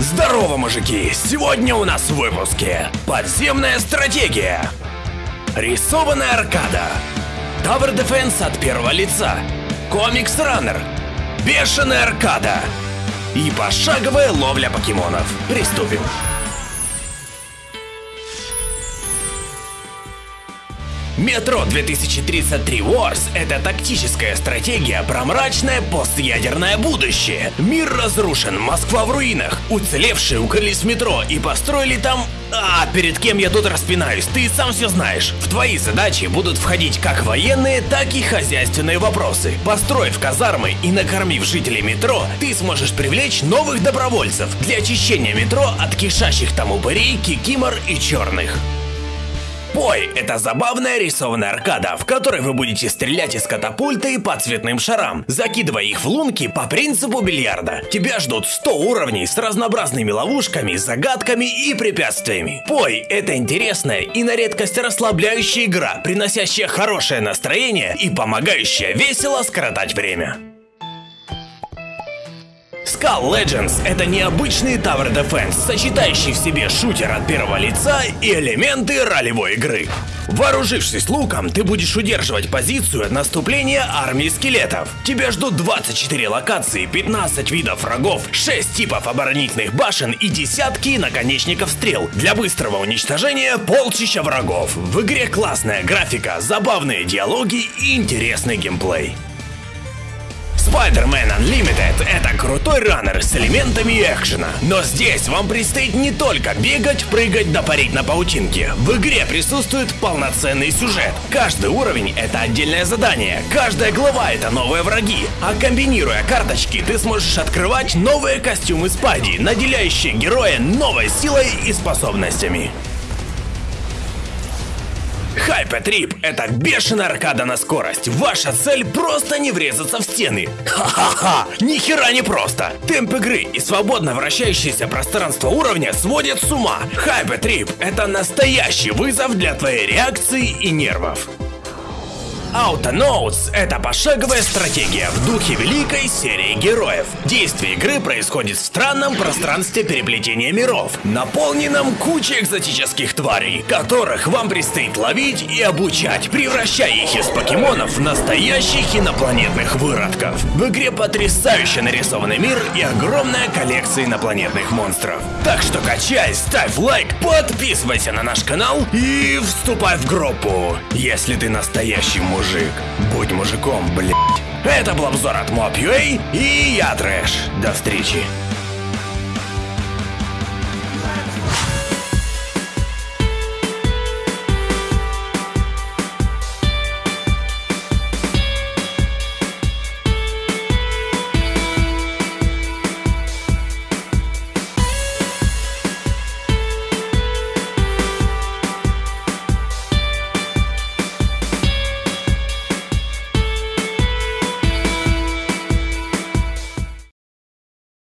Здорово, мужики! Сегодня у нас в выпуске Подземная стратегия Рисованная аркада. Tower Defense от первого лица. Комикс Раннер Бешеная аркада. И пошаговая ловля покемонов. Приступим Метро 2033 Wars — это тактическая стратегия про мрачное постядерное будущее. Мир разрушен, Москва в руинах. Уцелевшие укрылись в метро и построили там... А, перед кем я тут распинаюсь, ты сам все знаешь. В твои задачи будут входить как военные, так и хозяйственные вопросы. Построив казармы и накормив жителей метро, ты сможешь привлечь новых добровольцев для очищения метро от кишащих там упырей, кикимор и черных. Пой – это забавная рисованная аркада, в которой вы будете стрелять из катапульты по цветным шарам, закидывая их в лунки по принципу бильярда. Тебя ждут 100 уровней с разнообразными ловушками, загадками и препятствиями. Пой – это интересная и на редкость расслабляющая игра, приносящая хорошее настроение и помогающая весело скоротать время. Skull Legends — это необычный Tower Defense, сочетающий в себе шутер от первого лица и элементы ролевой игры. Вооружившись луком, ты будешь удерживать позицию от наступления армии скелетов. Тебя ждут 24 локации, 15 видов врагов, 6 типов оборонительных башен и десятки наконечников стрел. Для быстрого уничтожения полчища врагов. В игре классная графика, забавные диалоги и интересный геймплей. Spider-Man Unlimited — это крутой раннер с элементами экшена. Но здесь вам предстоит не только бегать, прыгать да парить на паутинке. В игре присутствует полноценный сюжет. Каждый уровень — это отдельное задание, каждая глава — это новые враги. А комбинируя карточки, ты сможешь открывать новые костюмы Спайди, наделяющие героя новой силой и способностями. Хайпетрип — это бешеная аркада на скорость. Ваша цель просто не врезаться в стены. Ха-ха-ха! Ни хера не просто. Темп игры и свободно вращающееся пространство уровня сводят с ума. Хайпетрип — это настоящий вызов для твоей реакции и нервов. Autonauts — это пошаговая стратегия в духе великой серии героев. Действие игры происходит в странном пространстве переплетения миров, наполненном кучей экзотических тварей, которых вам предстоит ловить и обучать, превращая их из покемонов в настоящих инопланетных выродков. В игре потрясающе нарисованный мир и огромная коллекция инопланетных монстров. Так что качай, ставь лайк, подписывайся на наш канал и вступай в группу, если ты настоящий мужик мужик. Будь мужиком, блядь. Это был обзор от Mob.ua и я Трэш. До встречи.